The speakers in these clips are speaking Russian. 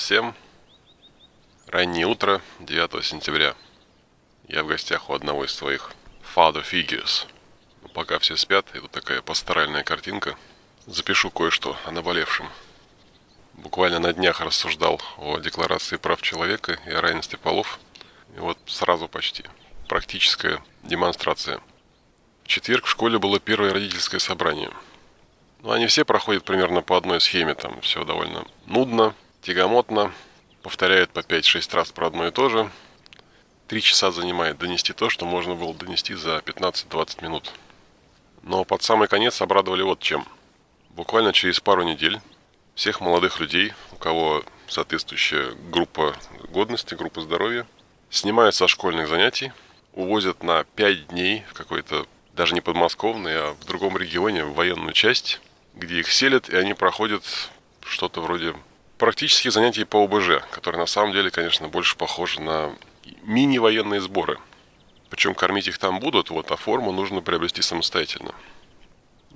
всем. Раннее утро 9 сентября. Я в гостях у одного из своих father figures. Но пока все спят, и вот такая пасторальная картинка. Запишу кое-что о наболевшем. Буквально на днях рассуждал о Декларации прав человека и о равенстве полов. И вот сразу почти. Практическая демонстрация. В четверг в школе было первое родительское собрание. Ну, они все проходят примерно по одной схеме. Там все довольно нудно, тягомотно, повторяют по 5-6 раз про одно и то же. Три часа занимает донести то, что можно было донести за 15-20 минут. Но под самый конец обрадовали вот чем. Буквально через пару недель всех молодых людей, у кого соответствующая группа годности, группа здоровья, снимают со школьных занятий, увозят на 5 дней в какой-то даже не подмосковный, а в другом регионе, в военную часть, где их селят, и они проходят что-то вроде практических занятий по ОБЖ, которые на самом деле, конечно, больше похожи на мини-военные сборы. Причем кормить их там будут, вот, а форму нужно приобрести самостоятельно.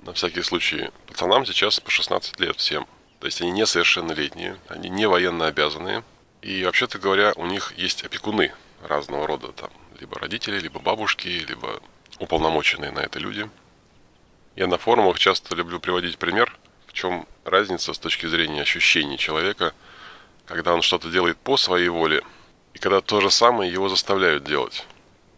На всякий случай, пацанам сейчас по 16 лет всем. То есть они несовершеннолетние, они не военно обязанные. И, вообще-то говоря, у них есть опекуны разного рода. Там, либо родители, либо бабушки, либо уполномоченные на это люди. Я на форумах часто люблю приводить пример – чем разница с точки зрения ощущений человека, когда он что-то делает по своей воле, и когда то же самое его заставляют делать.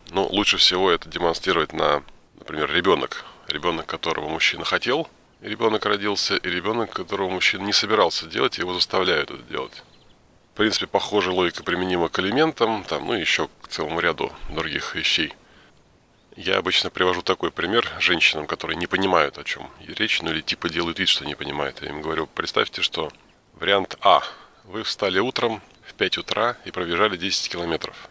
Ну, лучше всего это демонстрировать на, например, ребенок. Ребенок, которого мужчина хотел, и ребенок родился, и ребенок, которого мужчина не собирался делать, его заставляют это делать. В принципе, похожая логика применима к элементам, там, ну, еще к целому ряду других вещей – я обычно привожу такой пример женщинам, которые не понимают, о чем речь, ну или типа делают вид, что не понимают. Я им говорю, представьте, что вариант А. Вы встали утром в 5 утра и пробежали 10 километров.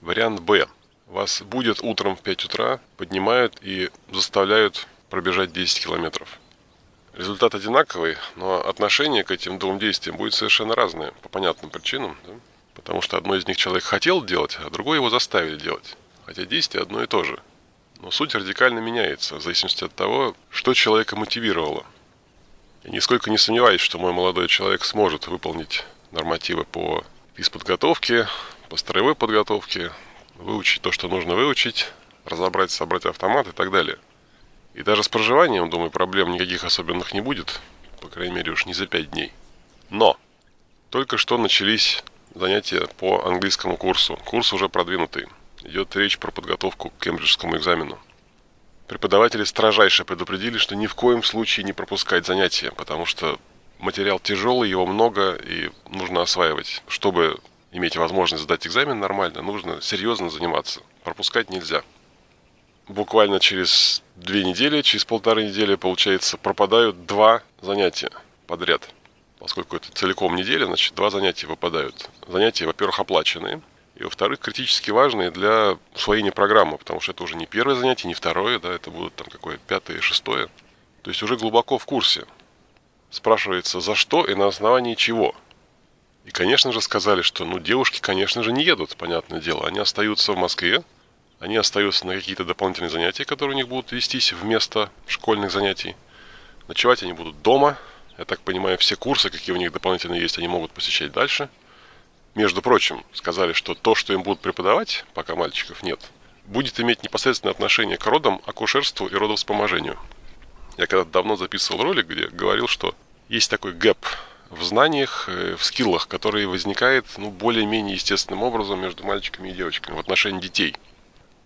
Вариант Б. Вас будет утром в 5 утра, поднимают и заставляют пробежать 10 километров. Результат одинаковый, но отношение к этим двум действиям будет совершенно разное, по понятным причинам. Да? Потому что одно из них человек хотел делать, а другое его заставили делать. Хотя действие одно и то же – но суть радикально меняется в зависимости от того, что человека мотивировало. Я нисколько не сомневаюсь, что мой молодой человек сможет выполнить нормативы по физподготовке, по строевой подготовке, выучить то, что нужно выучить, разобрать, собрать автомат и так далее. И даже с проживанием, думаю, проблем никаких особенных не будет, по крайней мере уж не за пять дней. Но только что начались занятия по английскому курсу. Курс уже продвинутый идет речь про подготовку к кембриджскому экзамену. Преподаватели строжайше предупредили, что ни в коем случае не пропускать занятия, потому что материал тяжелый, его много и нужно осваивать. Чтобы иметь возможность сдать экзамен нормально, нужно серьезно заниматься. Пропускать нельзя. Буквально через две недели, через полторы недели, получается, пропадают два занятия подряд. Поскольку это целиком неделя, значит, два занятия выпадают. Занятия, во-первых, оплаченные – и, во-вторых, критически важные для усвоения программы, потому что это уже не первое занятие, не второе, да, это будут там какое пятое, шестое. То есть уже глубоко в курсе. Спрашивается, за что и на основании чего. И, конечно же, сказали, что, ну, девушки, конечно же, не едут, понятное дело. Они остаются в Москве, они остаются на какие-то дополнительные занятия, которые у них будут вестись вместо школьных занятий. Ночевать они будут дома. Я так понимаю, все курсы, какие у них дополнительно есть, они могут посещать дальше – между прочим, сказали, что то, что им будут преподавать, пока мальчиков нет, будет иметь непосредственное отношение к родам, акушерству и родовспоможению. Я когда-то давно записывал ролик, где говорил, что есть такой гэп в знаниях, э, в скиллах, который возникает ну, более-менее естественным образом между мальчиками и девочками в отношении детей.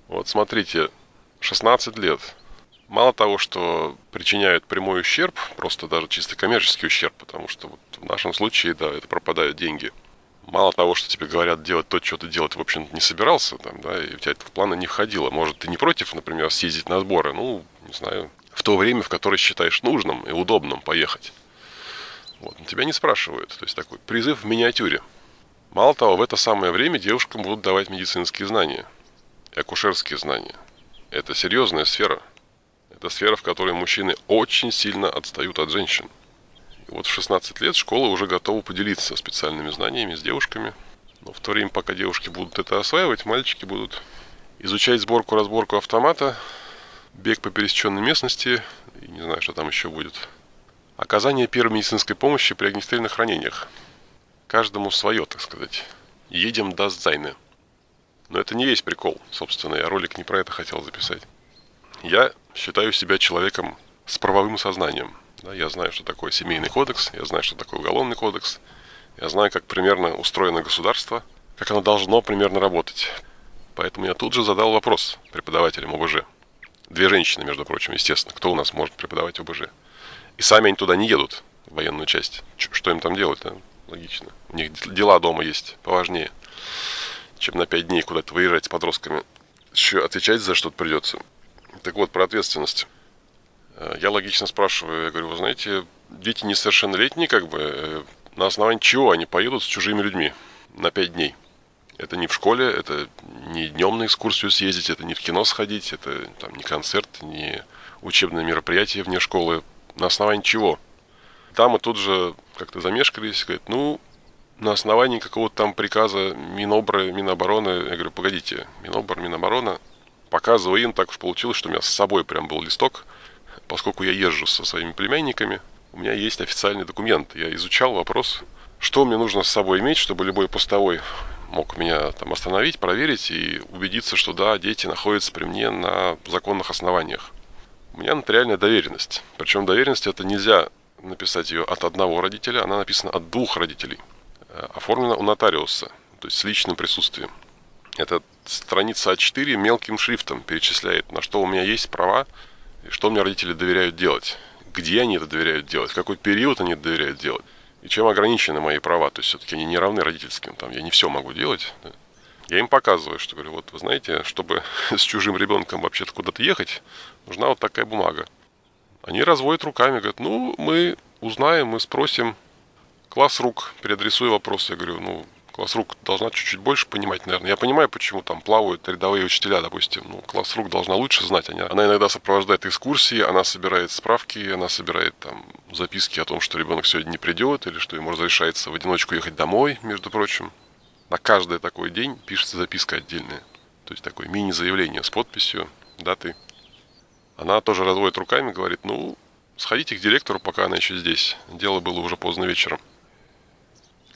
Вот смотрите, 16 лет. Мало того, что причиняют прямой ущерб, просто даже чисто коммерческий ущерб, потому что вот в нашем случае, да, это пропадают деньги – мало того, что тебе говорят делать то, что ты делать, в общем, не собирался, там, да, и у тебя это в планы не входило. Может, ты не против, например, съездить на сборы, ну, не знаю, в то время, в которое считаешь нужным и удобным поехать. Вот, но тебя не спрашивают. То есть такой призыв в миниатюре. Мало того, в это самое время девушкам будут давать медицинские знания, акушерские знания. Это серьезная сфера. Это сфера, в которой мужчины очень сильно отстают от женщин. Вот в 16 лет школа уже готова поделиться специальными знаниями с девушками. Но в то время, пока девушки будут это осваивать, мальчики будут изучать сборку-разборку автомата, бег по пересеченной местности, и не знаю, что там еще будет. Оказание первой медицинской помощи при огнестрельных ранениях. каждому свое, так сказать. Едем до Зайны. Но это не весь прикол, собственно, я ролик не про это хотел записать. Я считаю себя человеком с правовым сознанием. Да, я знаю, что такое семейный кодекс, я знаю, что такое уголовный кодекс, я знаю, как примерно устроено государство, как оно должно примерно работать. Поэтому я тут же задал вопрос преподавателям ОБЖ. Две женщины, между прочим, естественно. Кто у нас может преподавать ОБЖ? И сами они туда не едут, в военную часть. Что им там делать-то? Логично. У них дела дома есть поважнее, чем на пять дней куда-то выезжать с подростками. Еще отвечать за что-то придется. Так вот, про ответственность. Э, я логично спрашиваю, я говорю, вы знаете, дети несовершеннолетние, как бы, э, на основании чего они поедут с чужими людьми на пять дней? Это не в школе, это не днем на экскурсию съездить, это не в кино сходить, это там, не концерт, не учебное мероприятие вне школы. На основании чего? Там и тут же как-то замешкались, говорят, ну, на основании какого-то там приказа Минобра, Минобороны. Я говорю, погодите, Минобр, Миноборона. Показываю им, так уж получилось, что у меня с собой прям был листок. Поскольку я езжу со своими племянниками, у меня есть официальный документ. Я изучал вопрос, что мне нужно с собой иметь, чтобы любой постовой мог меня там остановить, проверить и убедиться, что да, дети находятся при мне на законных основаниях. У меня нотариальная доверенность. Причем доверенность это нельзя написать ее от одного родителя, она написана от двух родителей. Э, оформлена у нотариуса, то есть с личным присутствием. Это страница А4 мелким шрифтом перечисляет, на что у меня есть права что мне родители доверяют делать. Где они это доверяют делать, в какой период они это доверяют делать и чем ограничены мои права. То есть все-таки они не равны родительским, там я не все могу делать. Я им показываю, что говорю, вот вы знаете, чтобы с чужим ребенком вообще-то куда-то ехать, нужна вот такая бумага. Они разводят руками, говорят, ну, мы узнаем, мы спросим. Класс рук, переадресую вопрос. Я говорю, ну, класс рук должна чуть-чуть больше понимать, наверное. Я понимаю, почему там плавают рядовые учителя, допустим. Ну, класс рук должна лучше знать. Она, она иногда сопровождает экскурсии, она собирает справки, она собирает там записки о том, что ребенок сегодня не придет, или что ему разрешается в одиночку ехать домой, между прочим. На каждый такой день пишется записка отдельная. То есть такое мини-заявление с подписью, датой. Она тоже разводит руками, говорит, ну, сходите к директору, пока она еще здесь. Дело было уже поздно вечером.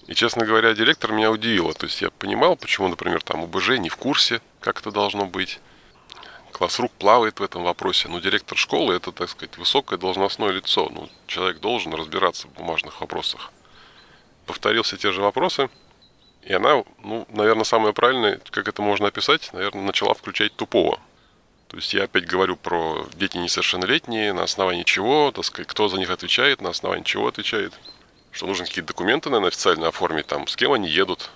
И, честно говоря, директор меня удивило. То есть я понимал, почему, например, там УБЖ не в курсе, как это должно быть. Класс рук плавает в этом вопросе. Но директор школы это, так сказать, высокое должностное лицо. Ну, человек должен разбираться в бумажных вопросах. Повторил все те же вопросы. И она, ну, наверное, самое правильное, как это можно описать, наверное, начала включать тупого. То есть я опять говорю про дети несовершеннолетние, на основании чего, так сказать, кто за них отвечает, на основании чего отвечает что нужно какие-то документы, наверное, официально оформить, там, с кем они едут,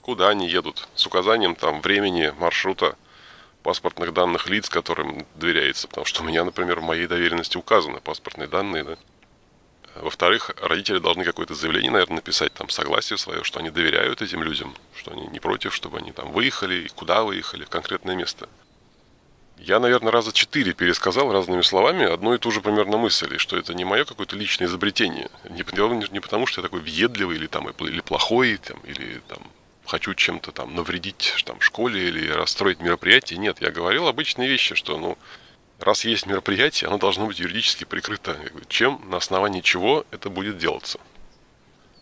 куда они едут, с указанием там времени, маршрута, паспортных данных лиц, которым доверяется. Потому что у меня, например, в моей доверенности указаны паспортные данные, да. Во-вторых, родители должны какое-то заявление, наверное, написать, там, согласие свое, что они доверяют этим людям, что они не против, чтобы они там выехали, и куда выехали, в конкретное место. Я, наверное, раза четыре пересказал разными словами одну и ту же примерно мысль, и что это не мое какое-то личное изобретение. Не, не потому, что я такой въедливый или, там, или плохой, там, или там, хочу чем-то там навредить там, школе или расстроить мероприятие. Нет, я говорил обычные вещи, что ну, раз есть мероприятие, оно должно быть юридически прикрыто. Чем, на основании чего это будет делаться.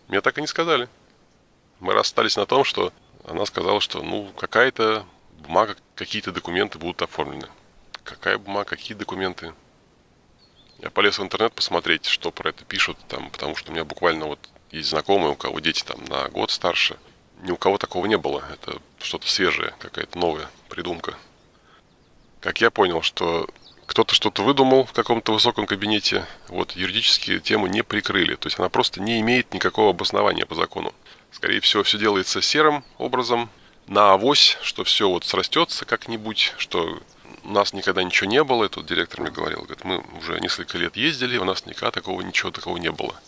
Мне так и не сказали. Мы расстались на том, что она сказала, что ну какая-то бумага, какие-то документы будут оформлены. Какая бумага, какие документы? Я полез в интернет посмотреть, что про это пишут, там, потому что у меня буквально вот есть знакомые, у кого дети там на год старше. Ни у кого такого не было. Это что-то свежее, какая-то новая придумка. Как я понял, что кто-то что-то выдумал в каком-то высоком кабинете, вот юридические темы не прикрыли. То есть она просто не имеет никакого обоснования по закону. Скорее всего, все делается серым образом, на авось, что все вот срастется как-нибудь, что у нас никогда ничего не было, и тут директор мне говорил, говорит, мы уже несколько лет ездили, у нас никогда такого ничего такого не было.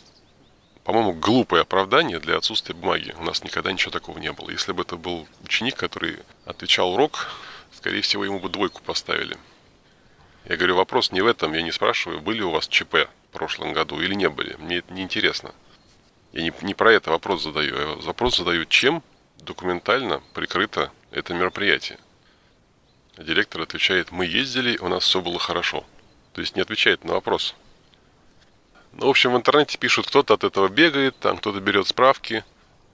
По-моему, глупое оправдание для отсутствия бумаги. У нас никогда ничего такого не было. Если бы это был ученик, который отвечал урок, скорее всего, ему бы двойку поставили. Я говорю, вопрос не в этом. Я не спрашиваю, были у вас ЧП в прошлом году или не были. Мне это не интересно. Я не, не про это вопрос задаю. Я вопрос задаю, чем документально прикрыто это мероприятие. Директор отвечает, мы ездили, у нас все было хорошо. То есть не отвечает на вопрос. Ну, в общем, в интернете пишут, кто-то от этого бегает, там кто-то берет справки,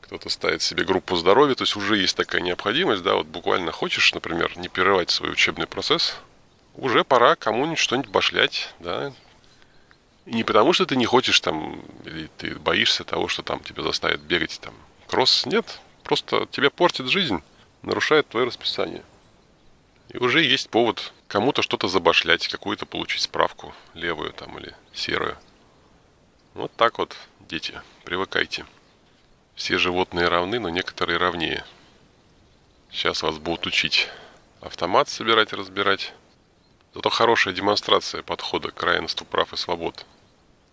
кто-то ставит себе группу здоровья, то есть уже есть такая необходимость, да, вот буквально хочешь, например, не прерывать свой учебный процесс, уже пора кому-нибудь что-нибудь башлять, да, и не потому, что ты не хочешь там, или ты боишься того, что там тебя заставят бегать там кросс, нет, просто тебя портит жизнь, нарушает твое расписание. И уже есть повод кому-то что-то забашлять, какую-то получить справку, левую там или серую. Вот так вот, дети, привыкайте. Все животные равны, но некоторые равнее. Сейчас вас будут учить автомат собирать и разбирать. Зато хорошая демонстрация подхода к равенству прав и свобод.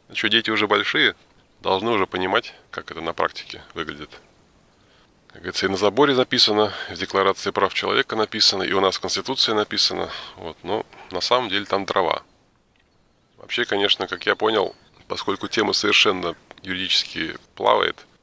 А что, дети уже большие, должны уже понимать, как это на практике выглядит. Говорится, и на заборе записано, в Декларации прав человека написано, и у нас в Конституции написано. Вот, но на самом деле там дрова. Вообще, конечно, как я понял, поскольку тема совершенно юридически плавает –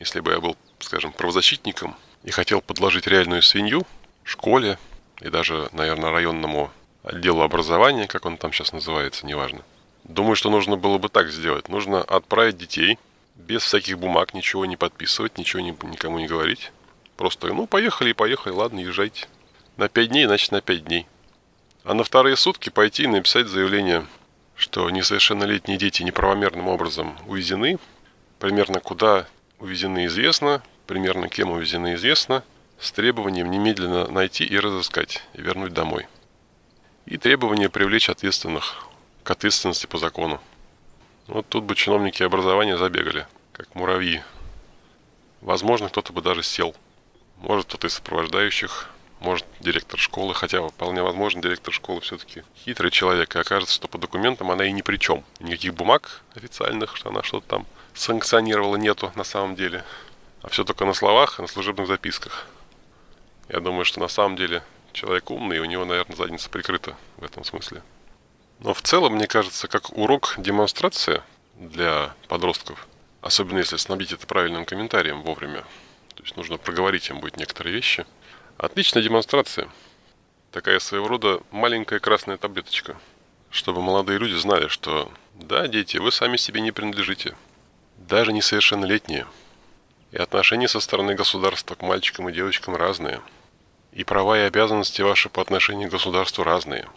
если бы я был, скажем, правозащитником и хотел подложить реальную свинью школе и даже, наверное, районному отделу образования, как он там сейчас называется, неважно. Думаю, что нужно было бы так сделать. Нужно отправить детей без всяких бумаг, ничего не подписывать, ничего не, никому не говорить. Просто, ну, поехали и поехали, ладно, езжайте. На пять дней, значит, на пять дней. А на вторые сутки пойти и написать заявление, что несовершеннолетние дети неправомерным образом увезены, примерно куда увезены известно, примерно кем увезены известно, с требованием немедленно найти и разыскать, и вернуть домой. И требование привлечь ответственных к ответственности по закону. Вот тут бы чиновники образования забегали, как муравьи. Возможно, кто-то бы даже сел. Может, кто-то из сопровождающих, может, директор школы, хотя вполне возможно, директор школы все-таки хитрый человек, и окажется, что по документам она и ни при чем. Никаких бумаг официальных, что она что-то там санкционировала, нету на самом деле. А все только на словах и на служебных записках. Я думаю, что на самом деле человек умный, и у него, наверное, задница прикрыта в этом смысле. Но в целом, мне кажется, как урок демонстрация для подростков, особенно если снабдить это правильным комментарием вовремя, то есть нужно проговорить им будет некоторые вещи. Отличная демонстрация. Такая своего рода маленькая красная таблеточка, чтобы молодые люди знали, что да, дети, вы сами себе не принадлежите даже несовершеннолетние. И отношения со стороны государства к мальчикам и девочкам разные. И права и обязанности ваши по отношению к государству разные.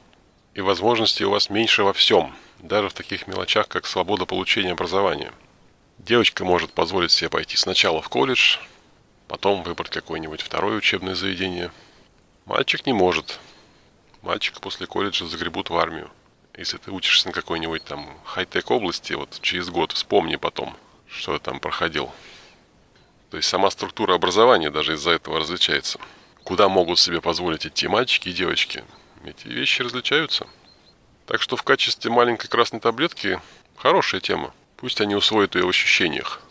И возможности у вас меньше во всем, даже в таких мелочах, как свобода получения образования. Девочка может позволить себе пойти сначала в колледж, потом выбрать какое-нибудь второе учебное заведение. Мальчик не может. Мальчика после колледжа загребут в армию. Если ты учишься на какой-нибудь там хай-тек области, вот через год вспомни потом – что я там проходил. То есть сама структура образования даже из-за этого различается. Куда могут себе позволить идти мальчики и девочки? Эти вещи различаются. Так что в качестве маленькой красной таблетки хорошая тема. Пусть они усвоят ее в ощущениях.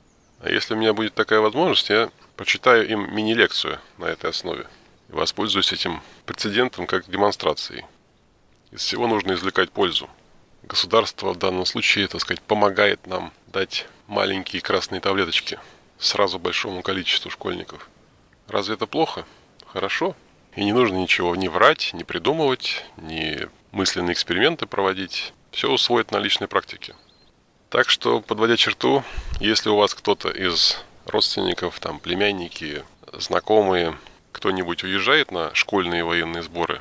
А если у меня будет такая возможность, я почитаю им мини-лекцию на этой основе. И воспользуюсь этим прецедентом как демонстрацией. Из всего нужно извлекать пользу. Государство в данном случае, так сказать, помогает нам дать маленькие красные таблеточки сразу большому количеству школьников. Разве это плохо? Хорошо. И не нужно ничего не врать, не придумывать, не мысленные эксперименты проводить. Все усвоить на личной практике. Так что, подводя черту, если у вас кто-то из родственников, там, племянники, знакомые, кто-нибудь уезжает на школьные военные сборы,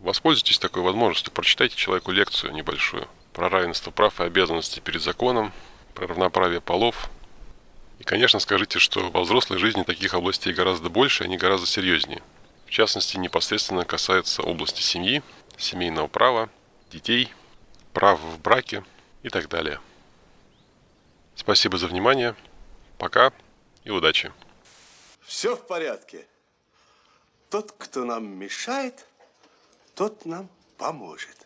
воспользуйтесь такой возможностью, прочитайте человеку лекцию небольшую про равенство прав и обязанностей перед законом, про равноправие полов. И, конечно, скажите, что во взрослой жизни таких областей гораздо больше, они гораздо серьезнее. Частности, непосредственно касается области семьи, семейного права, детей, прав в браке и так далее. Спасибо за внимание. Пока и удачи. Все в порядке. Тот, кто нам мешает, тот нам поможет.